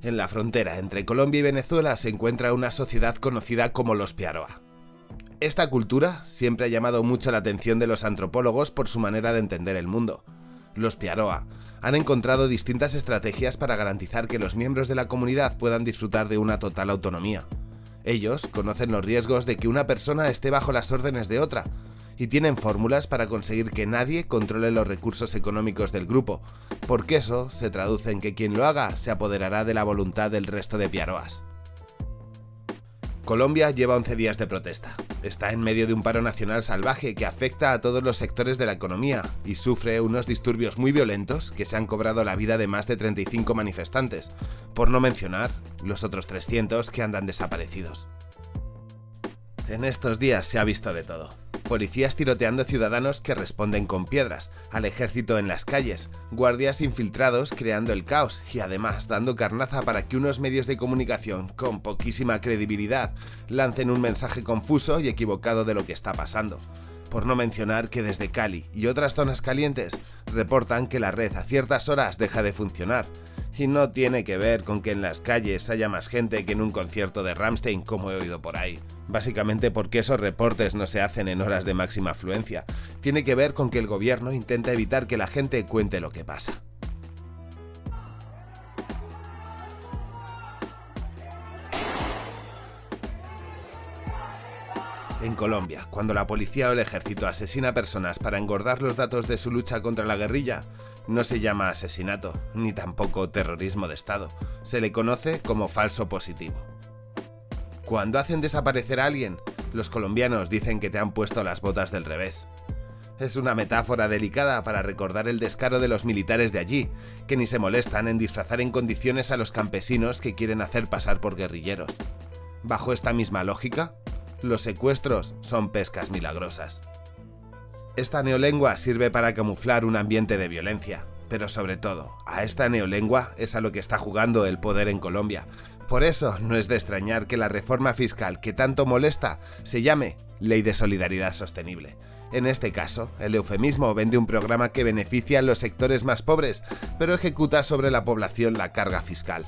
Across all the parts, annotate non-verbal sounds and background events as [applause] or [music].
En la frontera entre Colombia y Venezuela se encuentra una sociedad conocida como los Piaroa. Esta cultura siempre ha llamado mucho la atención de los antropólogos por su manera de entender el mundo. Los Piaroa han encontrado distintas estrategias para garantizar que los miembros de la comunidad puedan disfrutar de una total autonomía. Ellos conocen los riesgos de que una persona esté bajo las órdenes de otra, y tienen fórmulas para conseguir que nadie controle los recursos económicos del grupo, porque eso se traduce en que quien lo haga se apoderará de la voluntad del resto de piaroas. Colombia lleva 11 días de protesta. Está en medio de un paro nacional salvaje que afecta a todos los sectores de la economía y sufre unos disturbios muy violentos que se han cobrado la vida de más de 35 manifestantes, por no mencionar los otros 300 que andan desaparecidos. En estos días se ha visto de todo policías tiroteando ciudadanos que responden con piedras, al ejército en las calles, guardias infiltrados creando el caos y además dando carnaza para que unos medios de comunicación con poquísima credibilidad lancen un mensaje confuso y equivocado de lo que está pasando. Por no mencionar que desde Cali y otras zonas calientes reportan que la red a ciertas horas deja de funcionar, y no tiene que ver con que en las calles haya más gente que en un concierto de Ramstein como he oído por ahí. Básicamente porque esos reportes no se hacen en horas de máxima afluencia. Tiene que ver con que el gobierno intenta evitar que la gente cuente lo que pasa. En Colombia, cuando la policía o el ejército asesina personas para engordar los datos de su lucha contra la guerrilla, no se llama asesinato, ni tampoco terrorismo de Estado, se le conoce como falso positivo. Cuando hacen desaparecer a alguien, los colombianos dicen que te han puesto las botas del revés. Es una metáfora delicada para recordar el descaro de los militares de allí, que ni se molestan en disfrazar en condiciones a los campesinos que quieren hacer pasar por guerrilleros. Bajo esta misma lógica, los secuestros son pescas milagrosas. Esta neolengua sirve para camuflar un ambiente de violencia, pero sobre todo, a esta neolengua es a lo que está jugando el poder en Colombia. Por eso no es de extrañar que la reforma fiscal que tanto molesta se llame Ley de Solidaridad Sostenible. En este caso, el eufemismo vende un programa que beneficia a los sectores más pobres, pero ejecuta sobre la población la carga fiscal.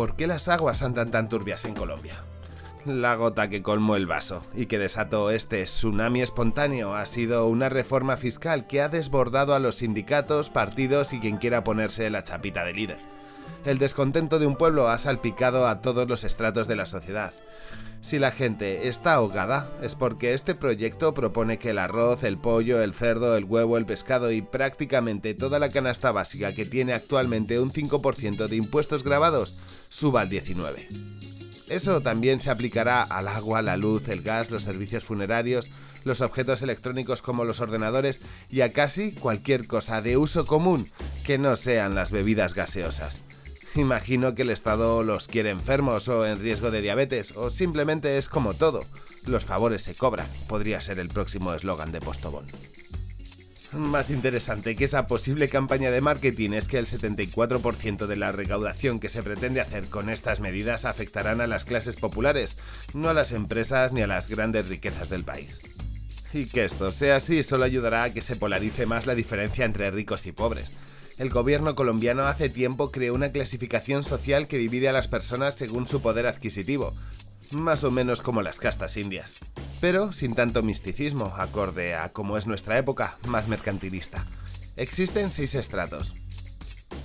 ¿Por qué las aguas andan tan turbias en Colombia? La gota que colmó el vaso y que desató este tsunami espontáneo ha sido una reforma fiscal que ha desbordado a los sindicatos, partidos y quien quiera ponerse la chapita de líder. El descontento de un pueblo ha salpicado a todos los estratos de la sociedad. Si la gente está ahogada es porque este proyecto propone que el arroz, el pollo, el cerdo, el huevo, el pescado y prácticamente toda la canasta básica que tiene actualmente un 5% de impuestos grabados suba al 19%. Eso también se aplicará al agua, la luz, el gas, los servicios funerarios, los objetos electrónicos como los ordenadores y a casi cualquier cosa de uso común que no sean las bebidas gaseosas. Imagino que el Estado los quiere enfermos o en riesgo de diabetes, o simplemente es como todo. Los favores se cobran, podría ser el próximo eslogan de Postobón. Más interesante que esa posible campaña de marketing es que el 74% de la recaudación que se pretende hacer con estas medidas afectarán a las clases populares, no a las empresas ni a las grandes riquezas del país. Y que esto sea así solo ayudará a que se polarice más la diferencia entre ricos y pobres, el gobierno colombiano hace tiempo creó una clasificación social que divide a las personas según su poder adquisitivo, más o menos como las castas indias, pero sin tanto misticismo, acorde a como es nuestra época, más mercantilista. Existen seis estratos.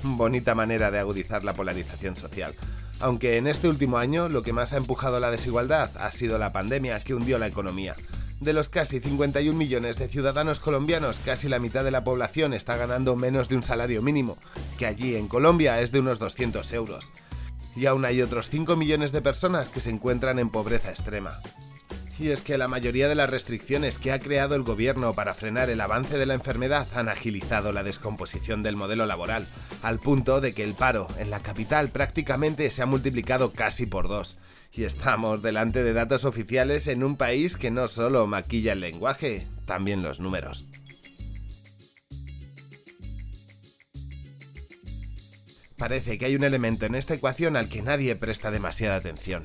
Bonita manera de agudizar la polarización social, aunque en este último año lo que más ha empujado la desigualdad ha sido la pandemia que hundió la economía. De los casi 51 millones de ciudadanos colombianos, casi la mitad de la población está ganando menos de un salario mínimo, que allí en Colombia es de unos 200 euros. Y aún hay otros 5 millones de personas que se encuentran en pobreza extrema. Y es que la mayoría de las restricciones que ha creado el gobierno para frenar el avance de la enfermedad han agilizado la descomposición del modelo laboral, al punto de que el paro en la capital prácticamente se ha multiplicado casi por dos. Y estamos delante de datos oficiales en un país que no solo maquilla el lenguaje, también los números. Parece que hay un elemento en esta ecuación al que nadie presta demasiada atención.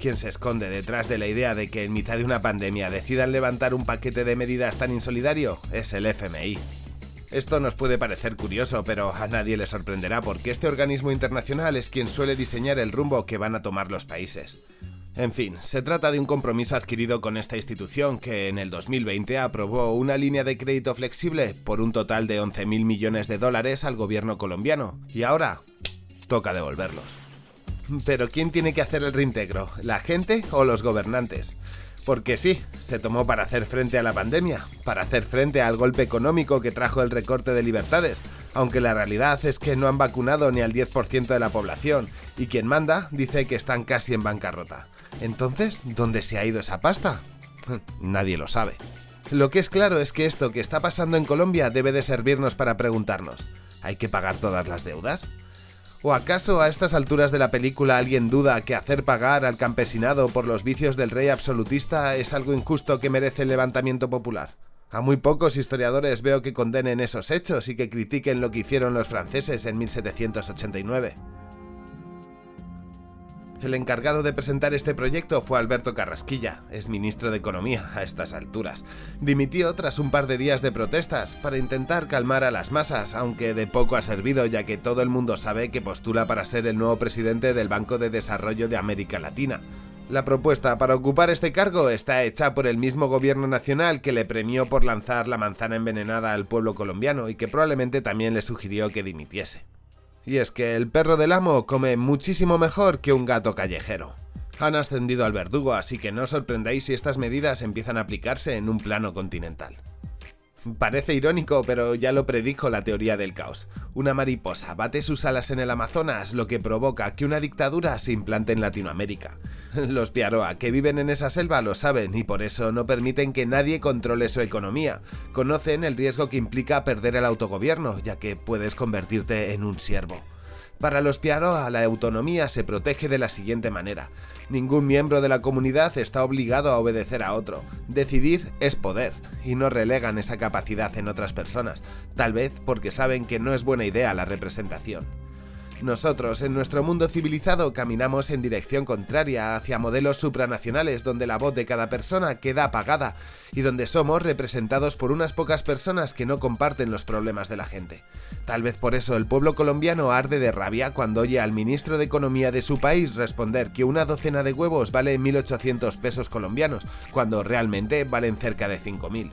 ¿Quién se esconde detrás de la idea de que en mitad de una pandemia decidan levantar un paquete de medidas tan insolidario? Es el FMI. Esto nos puede parecer curioso, pero a nadie le sorprenderá porque este organismo internacional es quien suele diseñar el rumbo que van a tomar los países. En fin, se trata de un compromiso adquirido con esta institución que en el 2020 aprobó una línea de crédito flexible por un total de 11.000 millones de dólares al gobierno colombiano, y ahora toca devolverlos. Pero ¿quién tiene que hacer el reintegro? ¿La gente o los gobernantes? Porque sí, se tomó para hacer frente a la pandemia, para hacer frente al golpe económico que trajo el recorte de libertades, aunque la realidad es que no han vacunado ni al 10% de la población, y quien manda dice que están casi en bancarrota. Entonces, ¿dónde se ha ido esa pasta? [laughs] Nadie lo sabe. Lo que es claro es que esto que está pasando en Colombia debe de servirnos para preguntarnos, ¿hay que pagar todas las deudas? ¿O acaso a estas alturas de la película alguien duda que hacer pagar al campesinado por los vicios del rey absolutista es algo injusto que merece el levantamiento popular? A muy pocos historiadores veo que condenen esos hechos y que critiquen lo que hicieron los franceses en 1789. El encargado de presentar este proyecto fue Alberto Carrasquilla, es ministro de Economía a estas alturas. Dimitió tras un par de días de protestas para intentar calmar a las masas, aunque de poco ha servido ya que todo el mundo sabe que postula para ser el nuevo presidente del Banco de Desarrollo de América Latina. La propuesta para ocupar este cargo está hecha por el mismo gobierno nacional que le premió por lanzar la manzana envenenada al pueblo colombiano y que probablemente también le sugirió que dimitiese. Y es que el perro del amo come muchísimo mejor que un gato callejero. Han ascendido al verdugo, así que no os sorprendáis si estas medidas empiezan a aplicarse en un plano continental. Parece irónico, pero ya lo predijo la teoría del caos. Una mariposa bate sus alas en el Amazonas, lo que provoca que una dictadura se implante en Latinoamérica. [laughs] Los Piaroa que viven en esa selva lo saben y por eso no permiten que nadie controle su economía. Conocen el riesgo que implica perder el autogobierno, ya que puedes convertirte en un siervo. Para los Piaroa, la autonomía se protege de la siguiente manera. Ningún miembro de la comunidad está obligado a obedecer a otro. Decidir es poder, y no relegan esa capacidad en otras personas, tal vez porque saben que no es buena idea la representación. Nosotros, en nuestro mundo civilizado, caminamos en dirección contraria hacia modelos supranacionales donde la voz de cada persona queda apagada y donde somos representados por unas pocas personas que no comparten los problemas de la gente. Tal vez por eso el pueblo colombiano arde de rabia cuando oye al ministro de Economía de su país responder que una docena de huevos vale 1.800 pesos colombianos, cuando realmente valen cerca de 5.000.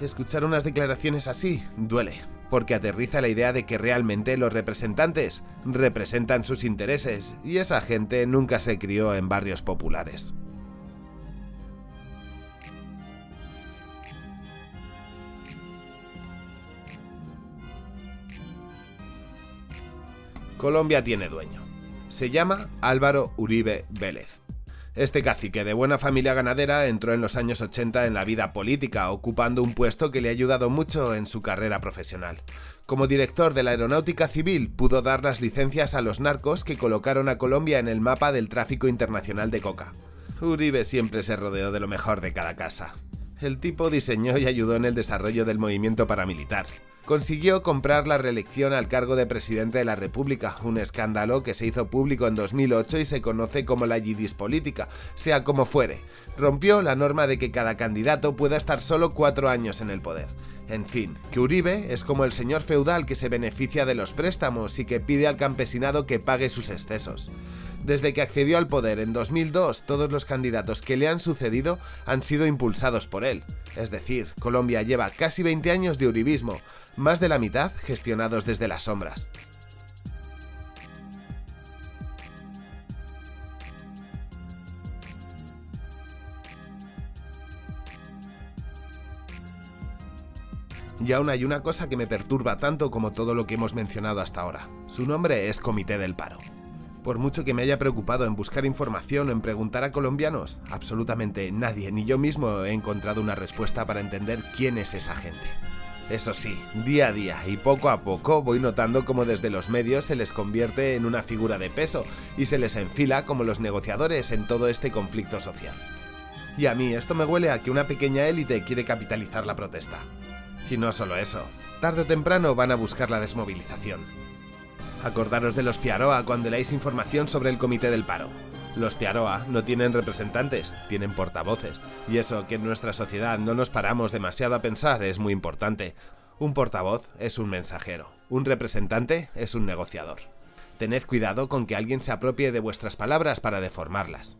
Escuchar unas declaraciones así duele, porque aterriza la idea de que realmente los representantes representan sus intereses y esa gente nunca se crió en barrios populares. Colombia tiene dueño. Se llama Álvaro Uribe Vélez. Este cacique de buena familia ganadera entró en los años 80 en la vida política, ocupando un puesto que le ha ayudado mucho en su carrera profesional. Como director de la Aeronáutica Civil, pudo dar las licencias a los narcos que colocaron a Colombia en el mapa del tráfico internacional de coca. Uribe siempre se rodeó de lo mejor de cada casa. El tipo diseñó y ayudó en el desarrollo del movimiento paramilitar consiguió comprar la reelección al cargo de presidente de la República, un escándalo que se hizo público en 2008 y se conoce como la yidis política, sea como fuere. Rompió la norma de que cada candidato pueda estar solo cuatro años en el poder. En fin, que Uribe es como el señor feudal que se beneficia de los préstamos y que pide al campesinado que pague sus excesos. Desde que accedió al poder en 2002, todos los candidatos que le han sucedido han sido impulsados por él. Es decir, Colombia lleva casi 20 años de uribismo, más de la mitad gestionados desde las sombras. Y aún hay una cosa que me perturba tanto como todo lo que hemos mencionado hasta ahora. Su nombre es Comité del Paro. Por mucho que me haya preocupado en buscar información o en preguntar a colombianos, absolutamente nadie, ni yo mismo, he encontrado una respuesta para entender quién es esa gente. Eso sí, día a día y poco a poco voy notando cómo desde los medios se les convierte en una figura de peso y se les enfila como los negociadores en todo este conflicto social. Y a mí esto me huele a que una pequeña élite quiere capitalizar la protesta. Y no solo eso, tarde o temprano van a buscar la desmovilización. Acordaros de los Piaroa cuando leáis información sobre el Comité del Paro. Los Piaroa no tienen representantes, tienen portavoces. Y eso que en nuestra sociedad no nos paramos demasiado a pensar es muy importante. Un portavoz es un mensajero, un representante es un negociador. Tened cuidado con que alguien se apropie de vuestras palabras para deformarlas.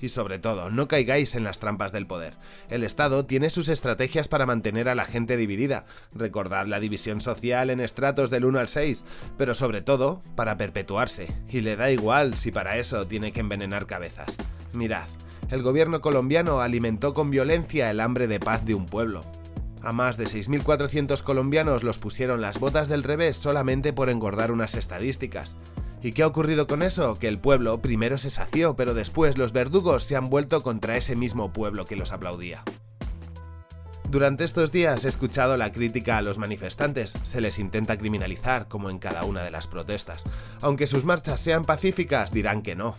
Y sobre todo, no caigáis en las trampas del poder. El Estado tiene sus estrategias para mantener a la gente dividida. Recordad la división social en estratos del 1 al 6, pero sobre todo, para perpetuarse. Y le da igual si para eso tiene que envenenar cabezas. Mirad, el gobierno colombiano alimentó con violencia el hambre de paz de un pueblo. A más de 6.400 colombianos los pusieron las botas del revés solamente por engordar unas estadísticas. ¿Y qué ha ocurrido con eso? Que el pueblo primero se sació, pero después los verdugos se han vuelto contra ese mismo pueblo que los aplaudía. Durante estos días he escuchado la crítica a los manifestantes, se les intenta criminalizar como en cada una de las protestas. Aunque sus marchas sean pacíficas, dirán que no.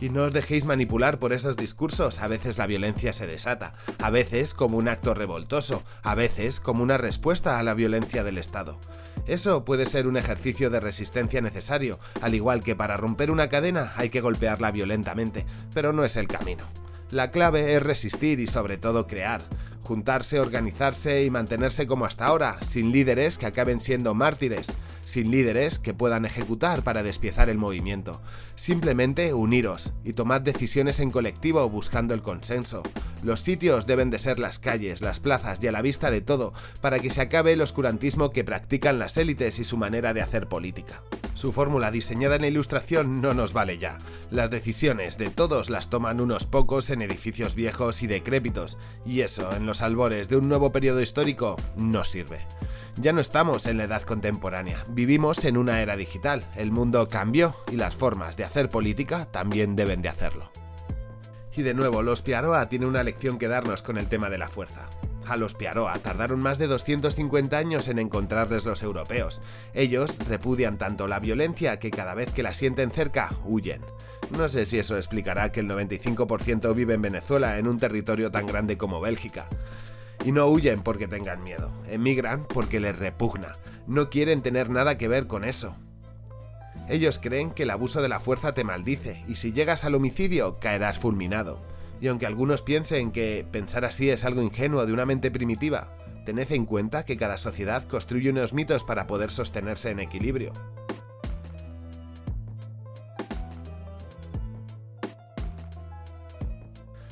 Y no os dejéis manipular por esos discursos, a veces la violencia se desata, a veces como un acto revoltoso, a veces como una respuesta a la violencia del Estado. Eso puede ser un ejercicio de resistencia necesario, al igual que para romper una cadena hay que golpearla violentamente, pero no es el camino. La clave es resistir y sobre todo crear, juntarse, organizarse y mantenerse como hasta ahora, sin líderes que acaben siendo mártires, sin líderes que puedan ejecutar para despiezar el movimiento. Simplemente uniros y tomad decisiones en colectivo buscando el consenso. Los sitios deben de ser las calles, las plazas y a la vista de todo, para que se acabe el oscurantismo que practican las élites y su manera de hacer política. Su fórmula diseñada en la ilustración no nos vale ya. Las decisiones de todos las toman unos pocos en edificios viejos y decrépitos, y eso, en los albores de un nuevo periodo histórico, no sirve. Ya no estamos en la edad contemporánea, vivimos en una era digital, el mundo cambió y las formas de hacer política también deben de hacerlo. Y de nuevo, los Piaroa tiene una lección que darnos con el tema de la fuerza. A los Piaroa tardaron más de 250 años en encontrarles los europeos. Ellos repudian tanto la violencia que cada vez que la sienten cerca, huyen. No sé si eso explicará que el 95% vive en Venezuela, en un territorio tan grande como Bélgica. Y no huyen porque tengan miedo, emigran porque les repugna, no quieren tener nada que ver con eso. Ellos creen que el abuso de la fuerza te maldice, y si llegas al homicidio caerás fulminado. Y aunque algunos piensen que pensar así es algo ingenuo de una mente primitiva, tened en cuenta que cada sociedad construye unos mitos para poder sostenerse en equilibrio.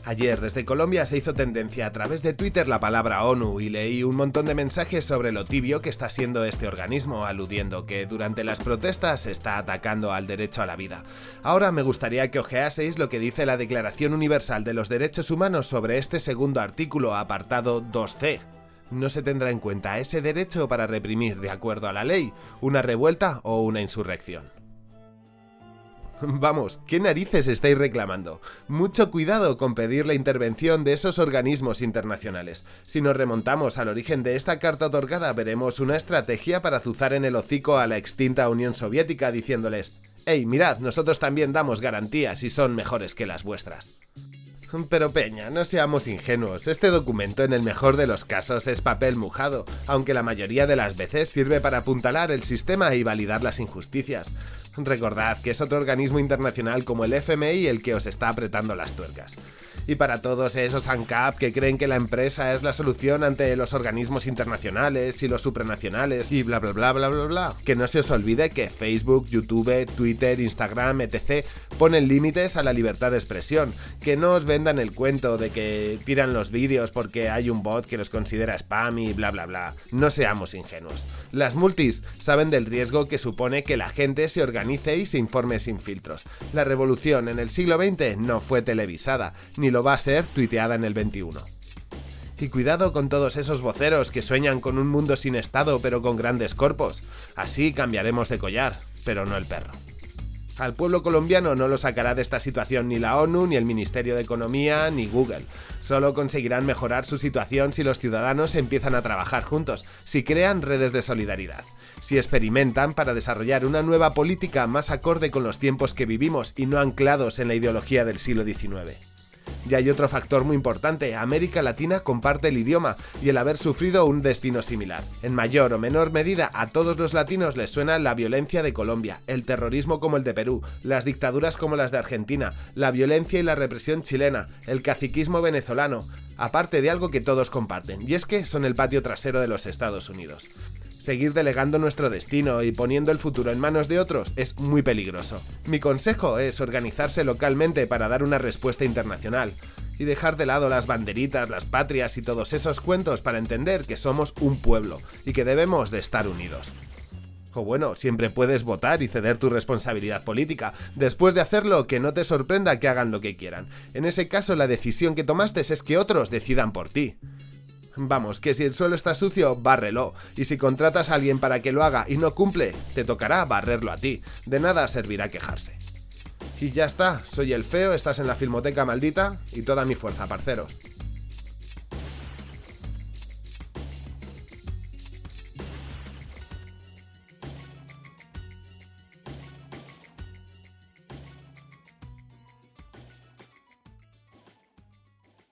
Ayer desde Colombia se hizo tendencia a través de Twitter la palabra ONU y leí un montón de mensajes sobre lo tibio que está siendo este organismo, aludiendo que durante las protestas se está atacando al derecho a la vida. Ahora me gustaría que ojeaseis lo que dice la Declaración Universal de los Derechos Humanos sobre este segundo artículo apartado 2c, no se tendrá en cuenta ese derecho para reprimir, de acuerdo a la ley, una revuelta o una insurrección. [laughs] Vamos, ¿qué narices estáis reclamando? Mucho cuidado con pedir la intervención de esos organismos internacionales. Si nos remontamos al origen de esta carta otorgada, veremos una estrategia para azuzar en el hocico a la extinta Unión Soviética diciéndoles «Hey, mirad, nosotros también damos garantías y son mejores que las vuestras». Pero Peña, no seamos ingenuos, este documento en el mejor de los casos es papel mojado, aunque la mayoría de las veces sirve para apuntalar el sistema y validar las injusticias. Recordad que es otro organismo internacional como el FMI el que os está apretando las tuercas. Y para todos esos ANCAP que creen que la empresa es la solución ante los organismos internacionales y los supranacionales y bla bla bla bla bla bla, que no se os olvide que Facebook, YouTube, Twitter, Instagram, etc. ponen límites a la libertad de expresión, que no os vendan el cuento de que tiran los vídeos porque hay un bot que los considera spam y bla bla bla. No seamos ingenuos. Las multis saben del riesgo que supone que la gente se organice se informe sin filtros. La revolución en el siglo XX no fue televisada, ni lo va a ser tuiteada en el 21. Y cuidado con todos esos voceros que sueñan con un mundo sin Estado pero con grandes corpos. Así cambiaremos de collar, pero no el perro. Al pueblo colombiano no lo sacará de esta situación ni la ONU, ni el Ministerio de Economía, ni Google. Solo conseguirán mejorar su situación si los ciudadanos empiezan a trabajar juntos, si crean redes de solidaridad, si experimentan para desarrollar una nueva política más acorde con los tiempos que vivimos y no anclados en la ideología del siglo XIX. Y hay otro factor muy importante, América Latina comparte el idioma y el haber sufrido un destino similar. En mayor o menor medida a todos los latinos les suena la violencia de Colombia, el terrorismo como el de Perú, las dictaduras como las de Argentina, la violencia y la represión chilena, el caciquismo venezolano, aparte de algo que todos comparten, y es que son el patio trasero de los Estados Unidos. Seguir delegando nuestro destino y poniendo el futuro en manos de otros es muy peligroso. Mi consejo es organizarse localmente para dar una respuesta internacional y dejar de lado las banderitas, las patrias y todos esos cuentos para entender que somos un pueblo y que debemos de estar unidos. O bueno, siempre puedes votar y ceder tu responsabilidad política. Después de hacerlo, que no te sorprenda que hagan lo que quieran. En ese caso, la decisión que tomaste es que otros decidan por ti. Vamos, que si el suelo está sucio, bárrelo. Y si contratas a alguien para que lo haga y no cumple, te tocará barrerlo a ti. De nada servirá quejarse. Y ya está, soy el feo, estás en la filmoteca maldita y toda mi fuerza, parceros.